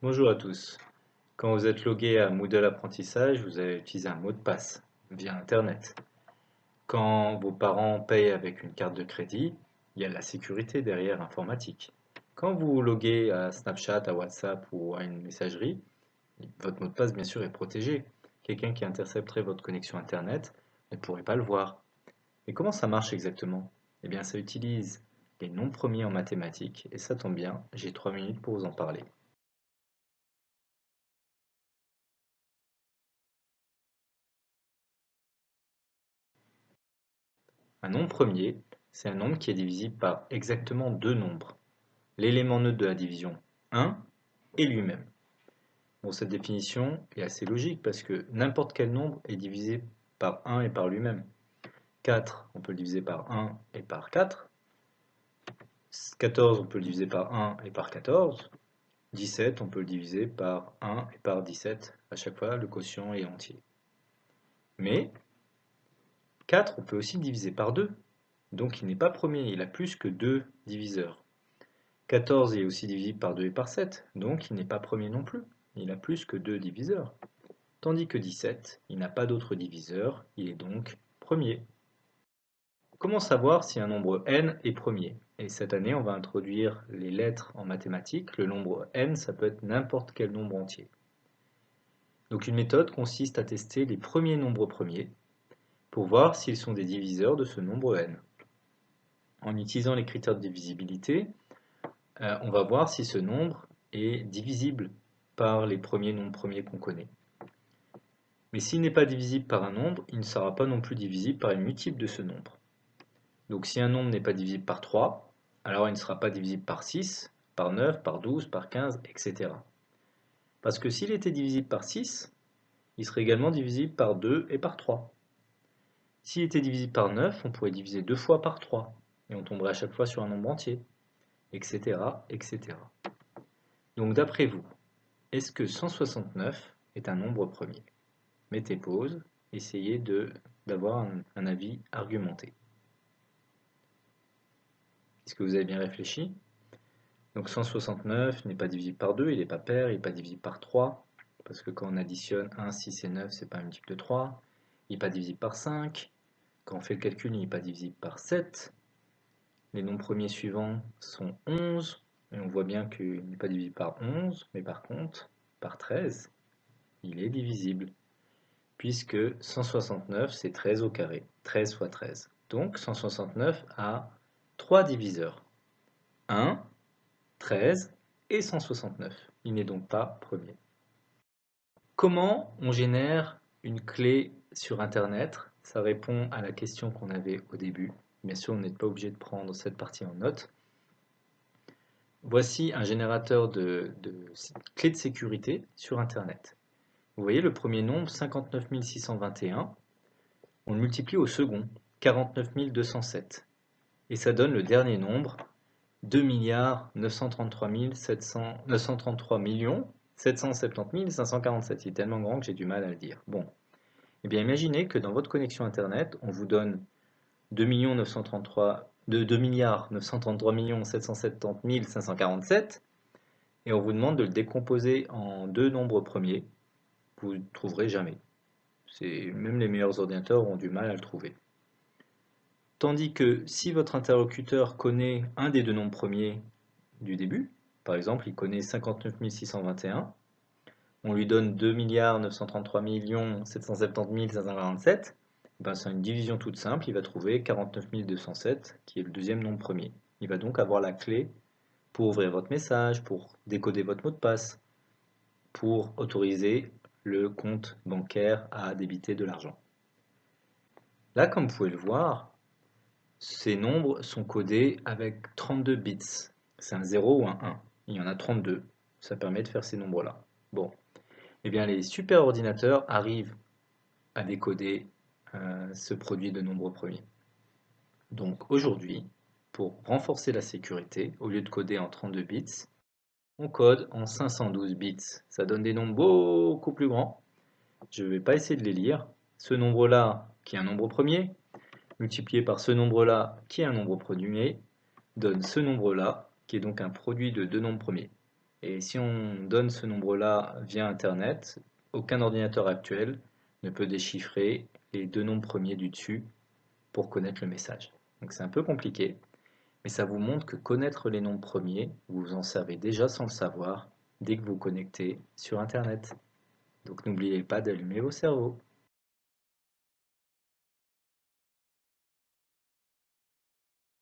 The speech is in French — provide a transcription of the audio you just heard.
Bonjour à tous. Quand vous êtes logué à Moodle Apprentissage, vous allez utiliser un mot de passe via Internet. Quand vos parents payent avec une carte de crédit, il y a la sécurité derrière informatique. Quand vous loguez à Snapchat, à WhatsApp ou à une messagerie, votre mot de passe bien sûr est protégé. Quelqu'un qui intercepterait votre connexion Internet ne pourrait pas le voir. Et comment ça marche exactement? Eh bien ça utilise les nombres premiers en mathématiques et ça tombe bien, j'ai trois minutes pour vous en parler. Un nombre premier, c'est un nombre qui est divisible par exactement deux nombres. L'élément neutre de la division 1 et lui-même. Bon, cette définition est assez logique parce que n'importe quel nombre est divisé par 1 et par lui-même. 4, on peut le diviser par 1 et par 4. 14, on peut le diviser par 1 et par 14. 17, on peut le diviser par 1 et par 17. À chaque fois, le quotient est entier. Mais 4, on peut aussi diviser par 2. Donc il n'est pas premier, il a plus que 2 diviseurs. 14 est aussi divisible par 2 et par 7, donc il n'est pas premier non plus. Il a plus que 2 diviseurs. Tandis que 17, il n'a pas d'autre diviseur, il est donc premier. Comment savoir si un nombre n est premier? Et cette année, on va introduire les lettres en mathématiques. Le nombre n, ça peut être n'importe quel nombre entier. Donc une méthode consiste à tester les premiers nombres premiers, pour voir s'ils sont des diviseurs de ce nombre n. En utilisant les critères de divisibilité, euh, on va voir si ce nombre est divisible par les premiers nombres premiers qu'on connaît. Mais s'il n'est pas divisible par un nombre, il ne sera pas non plus divisible par une multiple de ce nombre. Donc si un nombre n'est pas divisible par 3, alors il ne sera pas divisible par 6, par 9, par 12, par 15, etc. Parce que s'il était divisible par 6, il serait également divisible par 2 et par 3. S'il était divisible par 9, on pourrait diviser deux fois par 3, et on tomberait à chaque fois sur un nombre entier, etc. etc. Donc d'après vous, est-ce que 169 est un nombre premier? Mettez pause, essayez d'avoir un, avis argumenté. Est-ce que vous avez bien réfléchi? Donc 169 n'est pas divisible par 2, il n'est pas pair, il n'est pas divisible par 3, parce que quand on additionne 1, 6 et 9, c'est pas un multiple de 3. N'est pas divisible par 5, quand on fait le calcul, il n'est pas divisible par 7. Les nombres premiers suivants sont 11. Et on voit bien qu'il n'est pas divisible par 11, mais par contre, par 13, il est divisible. Puisque 169, c'est 13 au carré. 13 fois 13. Donc 169 a 3 diviseurs. 1, 13 et 169. Il n'est donc pas premier. Comment on génère une clé sur Internet ça répond à la question qu'on avait au début. Bien sûr, on n'est pas obligé de prendre cette partie en note. Voici un générateur de, clés de sécurité sur Internet. Vous voyez le premier nombre, 59 621. On le multiplie au second, 49 207. Et ça donne le dernier nombre, 2 933 933 770 547. Il est tellement grand que j'ai du mal à le dire. Bon, eh bien, imaginez que dans votre connexion Internet, on vous donne 2 933, de 2 milliards 933 770 547 et on vous demande de le décomposer en deux nombres premiers. Vous ne trouverez jamais. Même les meilleurs ordinateurs ont du mal à le trouver. Tandis que si votre interlocuteur connaît un des deux nombres premiers du début, par exemple il connaît 59 621, on lui donne 2 933 770 547, ben c'est une division toute simple, il va trouver 49 207 qui est le deuxième nombre premier. Il va donc avoir la clé pour ouvrir votre message, pour décoder votre mot de passe, pour autoriser le compte bancaire à débiter de l'argent. Là, comme vous pouvez le voir, ces nombres sont codés avec 32 bits. C'est un 0 ou un 1. Il y en a 32. Ça permet de faire ces nombres-là. Bon, eh bien, les superordinateurs arrivent à décoder euh, ce produit de nombres premiers. Donc aujourd'hui, pour renforcer la sécurité, au lieu de coder en 32 bits, on code en 512 bits. Ça donne des nombres beaucoup plus grands. Je ne vais pas essayer de les lire. Ce nombre-là, qui est un nombre premier, multiplié par ce nombre-là, qui est un nombre premier, donne ce nombre-là, qui est donc un produit de deux nombres premiers. Et si on donne ce nombre-là via Internet, aucun ordinateur actuel ne peut déchiffrer les deux nombres premiers du dessus pour connaître le message. Donc c'est un peu compliqué, mais ça vous montre que connaître les nombres premiers, vous vous en servez déjà sans le savoir dès que vous connectez sur Internet. Donc n'oubliez pas d'allumer vos cerveaux.